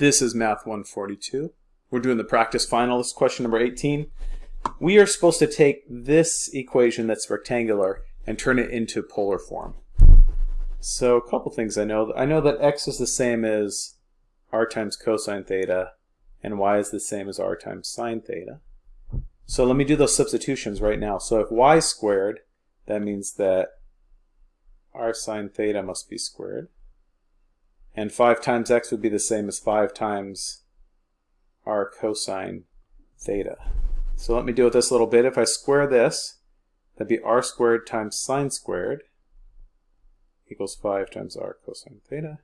This is Math 142. We're doing the practice final. This is question number 18. We are supposed to take this equation that's rectangular and turn it into polar form. So a couple things I know. I know that x is the same as r times cosine theta and y is the same as r times sine theta. So let me do those substitutions right now. So if y squared, that means that r sine theta must be squared. And 5 times x would be the same as 5 times r cosine theta. So let me deal with this a little bit. If I square this, that'd be r squared times sine squared equals 5 times r cosine theta.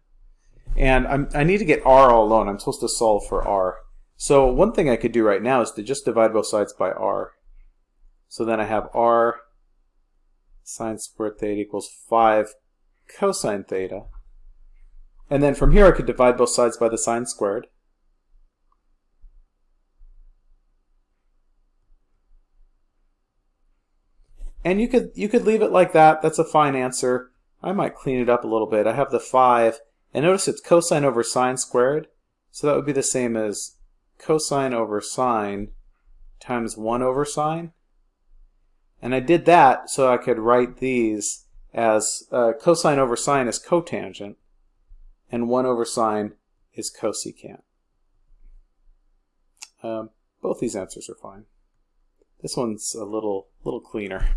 And I'm, i need to get r all alone. I'm supposed to solve for r. So one thing I could do right now is to just divide both sides by r. So then I have r sine squared theta equals 5 cosine theta. And then from here I could divide both sides by the sine squared. And you could you could leave it like that. That's a fine answer. I might clean it up a little bit. I have the 5. And notice it's cosine over sine squared. So that would be the same as cosine over sine times 1 over sine. And I did that so I could write these as uh, cosine over sine is cotangent and 1 over sine is cosecant. Um, both these answers are fine. This one's a little, little cleaner.